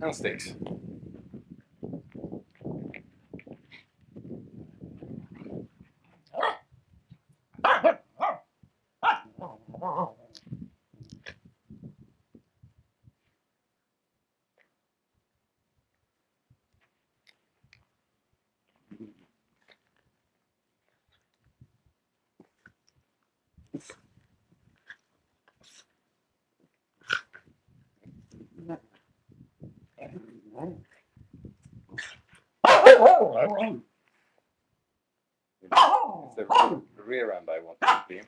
and sticks. It's the rear end I want to clean.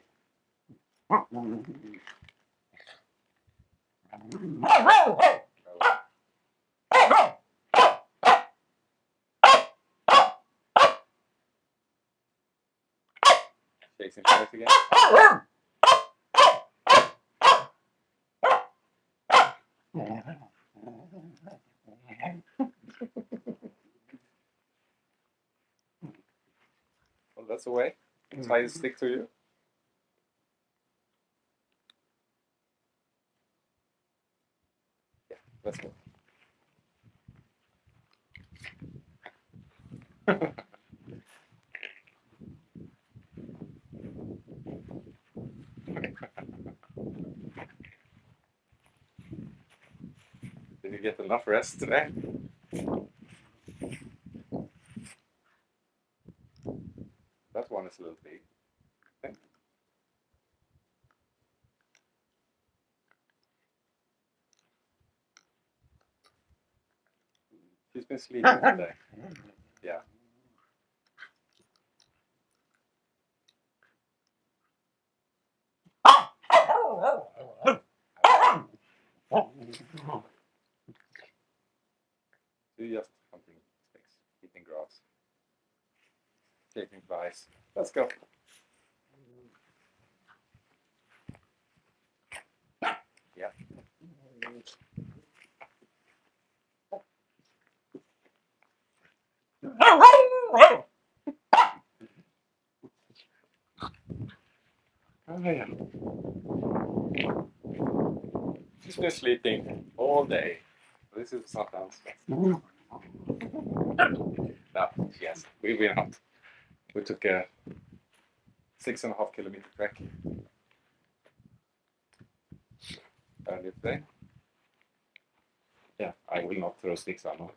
Chasing flies again. Well, that's the way. Try to stick to you. Yeah, let's go. Did you get enough rest today? Is a little. I think. She's been sleeping today. Yeah. So you just sticks, eating grass, taking flies. Let's go. Yeah. Oh, yeah. She's been sleeping all day. This is not answer. Mm-hmm. No, yes, we went out. We took a six and a half kilometer trek earlier today. Yeah, I will not throw sticks anymore.